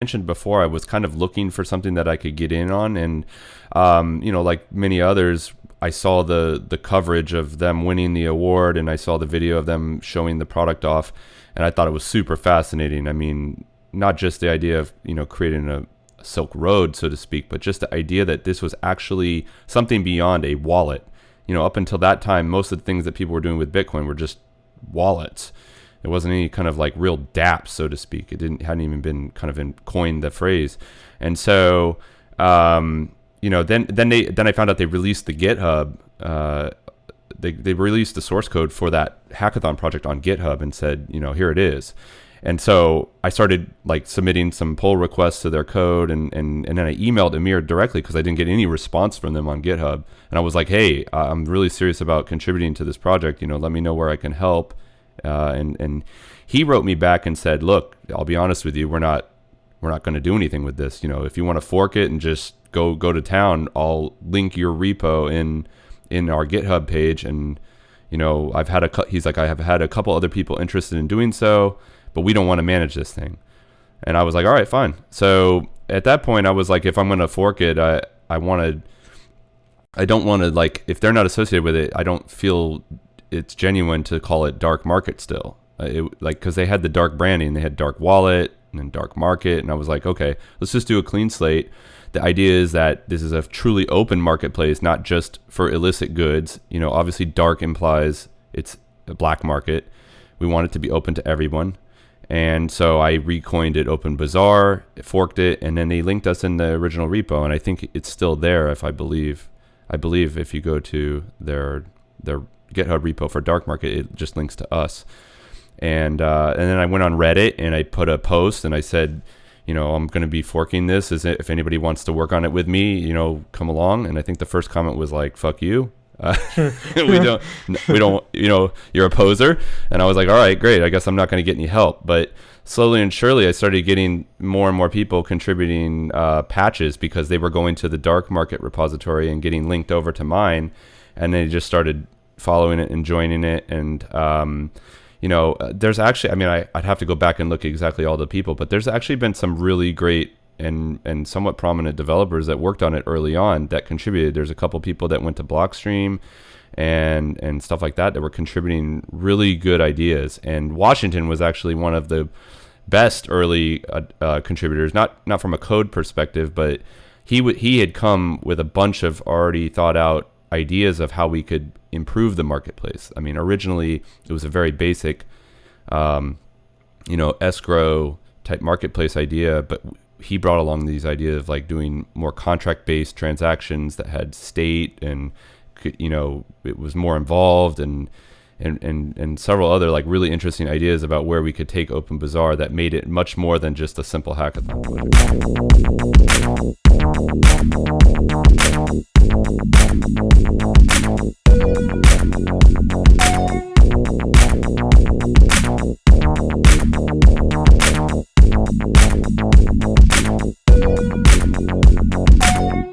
mentioned before, I was kind of looking for something that I could get in on, and um, you know, like many others, I saw the the coverage of them winning the award, and I saw the video of them showing the product off, and I thought it was super fascinating. I mean, not just the idea of you know creating a Silk Road, so to speak, but just the idea that this was actually something beyond a wallet. You know, up until that time, most of the things that people were doing with Bitcoin were just wallets it wasn't any kind of like real DAP, so to speak. It didn't hadn't even been kind of in, coined the phrase, and so um, you know then then they then I found out they released the GitHub. Uh, they they released the source code for that hackathon project on GitHub and said you know here it is. And so I started like submitting some pull requests to their code, and and, and then I emailed Amir directly because I didn't get any response from them on GitHub. And I was like, hey, I'm really serious about contributing to this project. You know, let me know where I can help. Uh, and and he wrote me back and said, "Look, I'll be honest with you, we're not we're not going to do anything with this. You know, if you want to fork it and just go go to town, I'll link your repo in in our GitHub page and." You know, I've had a cut he's like I have had a couple other people interested in doing so, but we don't want to manage this thing. And I was like, all right, fine. So at that point, I was like, if I'm going to fork it, I I wanted, I don't want to like if they're not associated with it, I don't feel it's genuine to call it dark market still. Uh, it, like because they had the dark branding, they had dark wallet and then dark market, and I was like, okay, let's just do a clean slate. The idea is that this is a truly open marketplace, not just for illicit goods. You know, obviously, dark implies it's a black market. We want it to be open to everyone. And so I recoined it Open Bazaar, forked it, and then they linked us in the original repo. And I think it's still there. If I believe, I believe if you go to their their GitHub repo for dark market, it just links to us. And uh, and then I went on Reddit and I put a post and I said, you know, I'm going to be forking this. Is if anybody wants to work on it with me, you know, come along. And I think the first comment was like, "Fuck you." Uh, we don't, we don't, you know, you're a poser. And I was like, all right, great. I guess I'm not going to get any help. But slowly and surely, I started getting more and more people contributing uh, patches because they were going to the dark market repository and getting linked over to mine. And they just started following it and joining it. And um, you know uh, there's actually i mean I, would have to go back and look at exactly all the people but there's actually been some really great and and somewhat prominent developers that worked on it early on that contributed. There's a couple people that went to blockstream and and stuff like that that were contributing really good ideas. And washington was actually one of the best early uh, uh, contributors not not from a code perspective but he w- he had come with a bunch of already thought out ideas of how we could improve the marketplace. I mean, originally it was a very basic, um, you know, escrow type marketplace idea, but he brought along these ideas of like doing more contract based transactions that had state and, you know, it was more involved and, and, and, and several other like really interesting ideas about where we could take Open Bazaar that made it much more than just a simple hackathon.